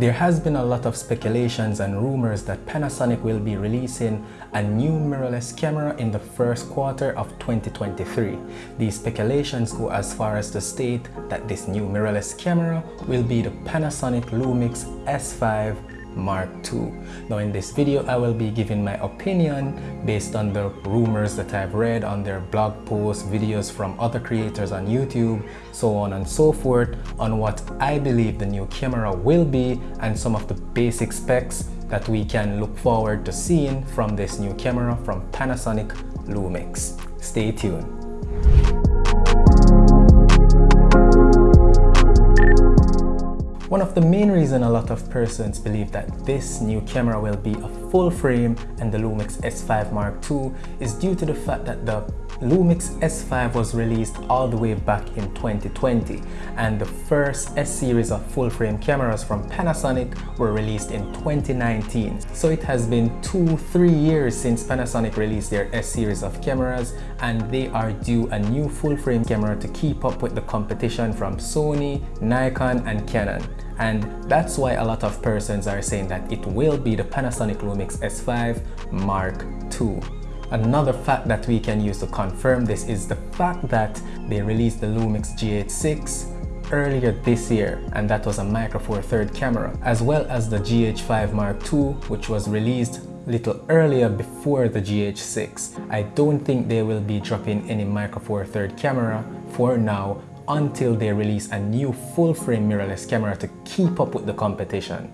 There has been a lot of speculations and rumors that Panasonic will be releasing a new mirrorless camera in the first quarter of 2023. These speculations go as far as to state that this new mirrorless camera will be the Panasonic Lumix S5 Mark II. Now in this video I will be giving my opinion based on the rumors that I've read on their blog posts, videos from other creators on YouTube, so on and so forth on what I believe the new camera will be and some of the basic specs that we can look forward to seeing from this new camera from Panasonic Lumix. Stay tuned. One of the main reasons a lot of persons believe that this new camera will be a full frame and the Lumix S5 Mark II is due to the fact that the Lumix S5 was released all the way back in 2020 and the first S-series of full-frame cameras from Panasonic were released in 2019. So it has been two, three years since Panasonic released their S-series of cameras and they are due a new full-frame camera to keep up with the competition from Sony, Nikon and Canon. And that's why a lot of persons are saying that it will be the Panasonic Lumix S5 Mark II. Another fact that we can use to confirm this is the fact that they released the Lumix GH6 earlier this year and that was a Micro Four Third camera as well as the GH5 Mark II which was released little earlier before the GH6. I don't think they will be dropping any Micro Four Third camera for now until they release a new full-frame mirrorless camera to keep up with the competition.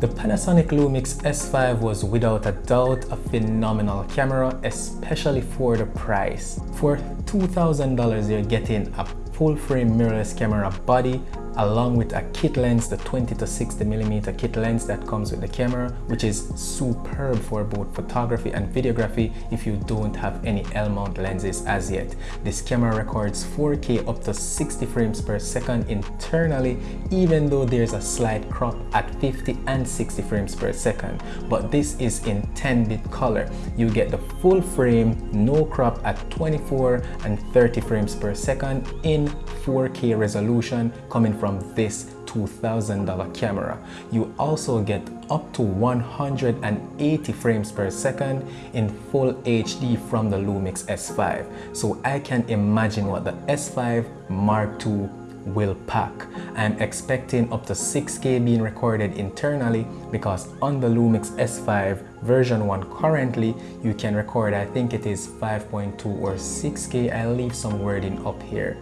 The Panasonic Lumix S5 was without a doubt a phenomenal camera, especially for the price. For $2,000 you're getting a full frame mirrorless camera body along with a kit lens, the 20 to 60 millimeter kit lens that comes with the camera, which is superb for both photography and videography if you don't have any L-mount lenses as yet. This camera records 4K up to 60 frames per second internally, even though there's a slight crop at 50 and 60 frames per second. But this is in 10-bit color. You get the full frame, no crop at 24 and 30 frames per second in 4K resolution coming from this $2,000 camera. You also get up to 180 frames per second in full HD from the Lumix S5. So I can imagine what the S5 Mark II will pack. I'm expecting up to 6K being recorded internally because on the Lumix S5 version 1 currently you can record I think it is 5.2 or 6K. I'll leave some wording up here.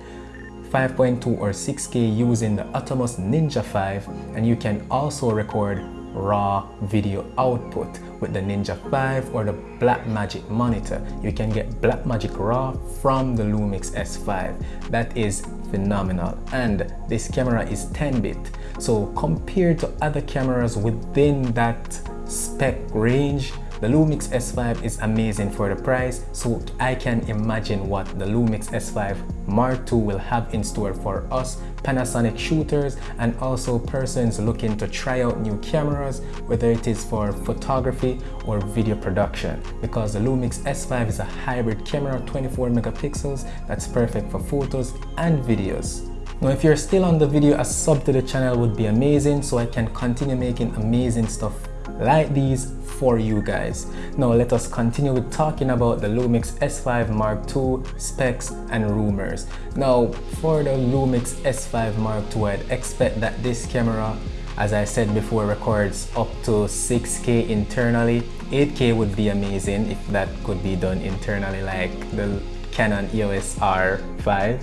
5.2 or 6K using the Atomos Ninja 5 and you can also record raw video output with the Ninja 5 or the Blackmagic monitor. You can get Blackmagic RAW from the Lumix S5. That is phenomenal and this camera is 10-bit. So compared to other cameras within that spec range, the Lumix S5 is amazing for the price, so I can imagine what the Lumix S5 Mark II will have in store for us Panasonic shooters and also persons looking to try out new cameras, whether it is for photography or video production. Because the Lumix S5 is a hybrid camera, 24 megapixels, that's perfect for photos and videos. Now if you're still on the video, a sub to the channel would be amazing so I can continue making amazing stuff like these for you guys. Now let us continue with talking about the Lumix S5 Mark II specs and rumors. Now for the Lumix S5 Mark II I'd expect that this camera as I said before records up to 6k internally 8k would be amazing if that could be done internally like the Canon EOS R5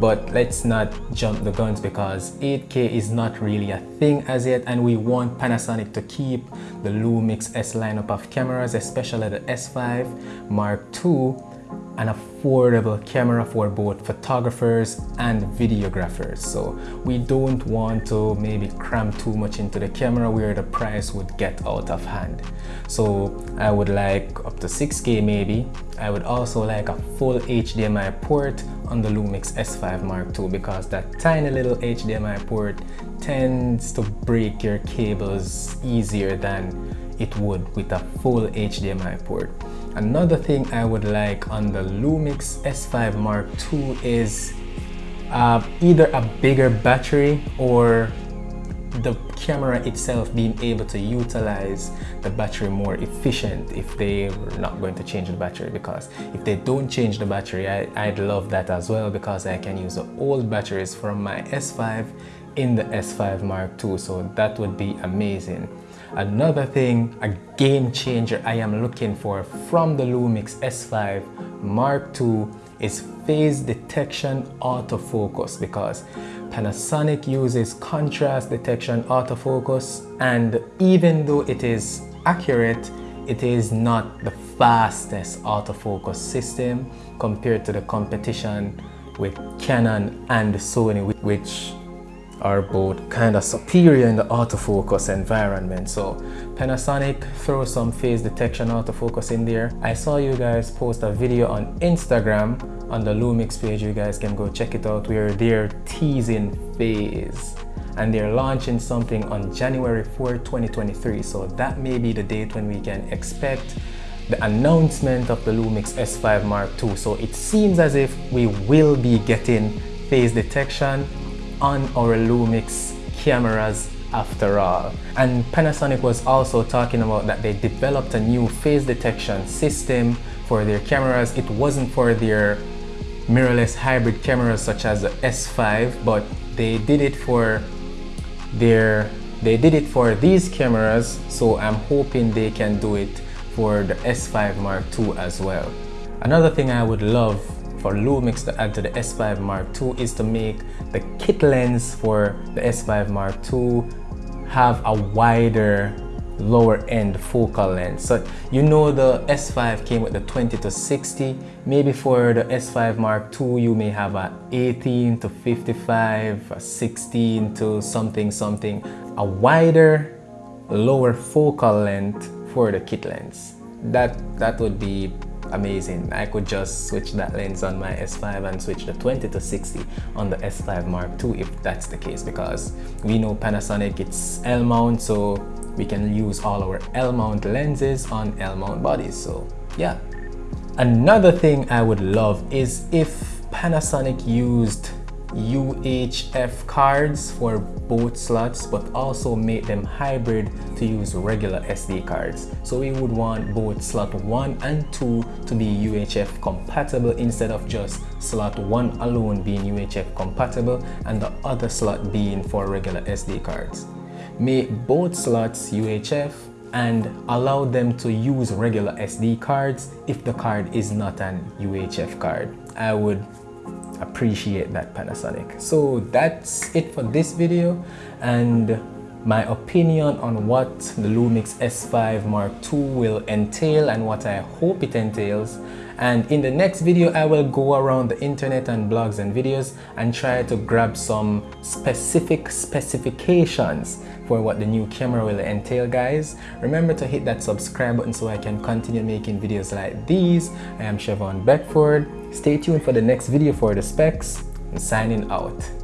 but let's not jump the guns because 8K is not really a thing as yet and we want Panasonic to keep the Lumix S lineup of cameras especially the S5 Mark II an affordable camera for both photographers and videographers. So we don't want to maybe cram too much into the camera where the price would get out of hand. So I would like up to 6k maybe. I would also like a full HDMI port on the Lumix S5 Mark II because that tiny little HDMI port tends to break your cables easier than it would with a full HDMI port Another thing I would like on the Lumix S5 Mark II is uh, either a bigger battery or the camera itself being able to utilize the battery more efficient if they were not going to change the battery. Because if they don't change the battery I, would love that as well because I can use the old batteries from my S5 in the S5 Mark II so that would be amazing another thing a game changer I am looking for from the Lumix S5 Mark II is phase detection autofocus because Panasonic uses contrast detection autofocus and even though it is accurate it is not the fastest autofocus system compared to the competition with Canon and Sony which are both kind of superior in the autofocus environment. So Panasonic throw some phase detection autofocus in there. I saw you guys post a video on Instagram on the Lumix page. You guys can go check it out where they're teasing phase and they're launching something on January 4, 2023. So that may be the date when we can expect the announcement of the Lumix S5 Mark II. So it seems as if we will be getting phase detection on our Lumix cameras after all. And Panasonic was also talking about that they developed a new phase detection system for their cameras. It wasn't for their mirrorless hybrid cameras such as the S5, but they did it for their they did it for these cameras, so I'm hoping they can do it for the S5 Mark II as well. Another thing I would love for Lumix to add to the S5 Mark II is to make the kit lens for the S5 Mark II have a wider lower end focal length so you know the S5 came with the 20 to 60 maybe for the S5 Mark II you may have a 18 to 55 a 16 to something something. A wider lower focal length for the kit lens. That that would be amazing. I could just switch that lens on my S5 and switch the 20 to 60 on the S5 Mark II if that's the case because we know Panasonic it's L mount so we can use all our L mount lenses on L mount bodies so yeah. Another thing I would love is if Panasonic used UHF cards for both slots but also make them hybrid to use regular SD cards. So we would want both slot 1 and 2 to be UHF compatible instead of just slot 1 alone being UHF compatible and the other slot being for regular SD cards. Make both slots UHF and allow them to use regular SD cards if the card is not an UHF card. I would appreciate that Panasonic. So that's it for this video and my opinion on what the Lumix S5 Mark II will entail and what I hope it entails and in the next video I will go around the internet and blogs and videos and try to grab some specific specifications for what the new camera will entail guys. Remember to hit that subscribe button so I can continue making videos like these. I am Chevon Beckford. Stay tuned for the next video for the specs. And signing out